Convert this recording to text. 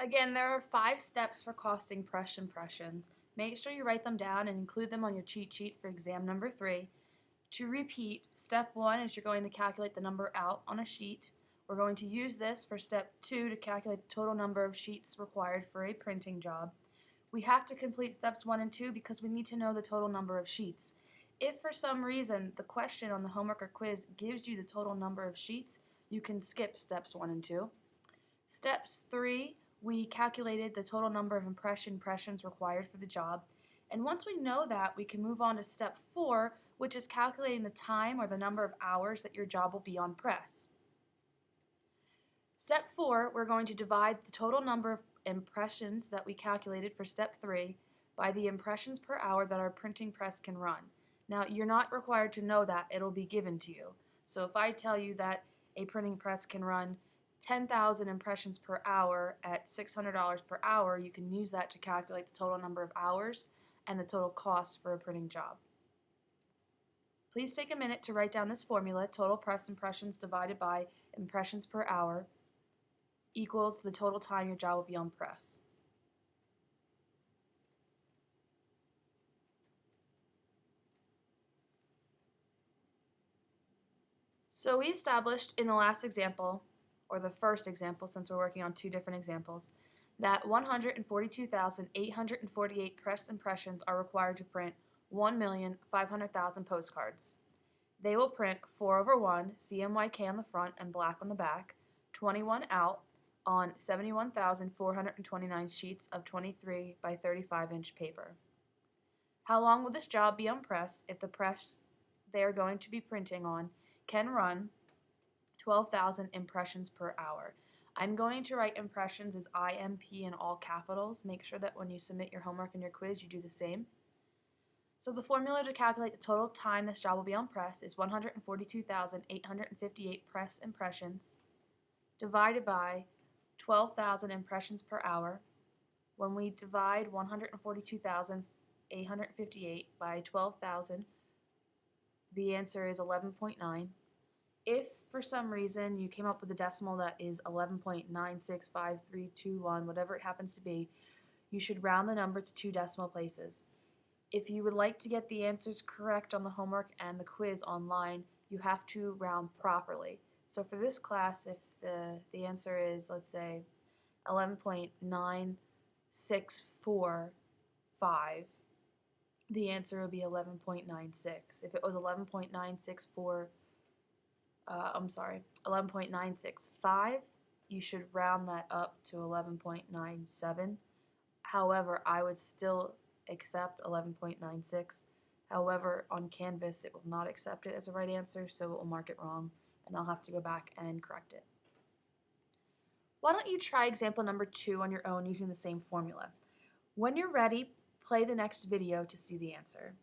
Again, there are five steps for costing press impressions. Make sure you write them down and include them on your cheat sheet for exam number three. To repeat, step one is you're going to calculate the number out on a sheet. We're going to use this for step two to calculate the total number of sheets required for a printing job. We have to complete steps one and two because we need to know the total number of sheets. If for some reason the question on the homework or quiz gives you the total number of sheets, you can skip steps one and two. Steps three, we calculated the total number of impression impressions required for the job. And once we know that, we can move on to step four, which is calculating the time or the number of hours that your job will be on press. Step four, we're going to divide the total number of impressions that we calculated for step three by the impressions per hour that our printing press can run. Now, you're not required to know that, it'll be given to you. So if I tell you that a printing press can run 10,000 impressions per hour at $600 per hour, you can use that to calculate the total number of hours and the total cost for a printing job. Please take a minute to write down this formula, total press impressions divided by impressions per hour equals the total time your job will be on press. So we established in the last example, or the first example since we're working on two different examples, that 142,848 press impressions are required to print 1,500,000 postcards. They will print 4 over 1 CMYK on the front and black on the back, 21 out on 71,429 sheets of 23 by 35 inch paper. How long will this job be on press if the press they are going to be printing on can run 12,000 impressions per hour? I'm going to write impressions as IMP in all capitals. Make sure that when you submit your homework and your quiz, you do the same. So the formula to calculate the total time this job will be on press is 142,858 press impressions divided by 12,000 impressions per hour. When we divide 142,858 by 12,000, the answer is 11.9. If for some reason you came up with a decimal that is 11.965321, whatever it happens to be, you should round the number to two decimal places. If you would like to get the answers correct on the homework and the quiz online, you have to round properly. So for this class, if the, the answer is, let's say, 11.9645, the answer would be 11.96. If it was 11.964, uh, I'm sorry, 11.965, you should round that up to 11.97. However, I would still accept 11.96. However, on Canvas, it will not accept it as a right answer, so it will mark it wrong, and I'll have to go back and correct it. Why don't you try example number two on your own using the same formula? When you're ready, play the next video to see the answer.